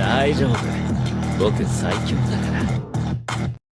大丈夫。僕最強だから。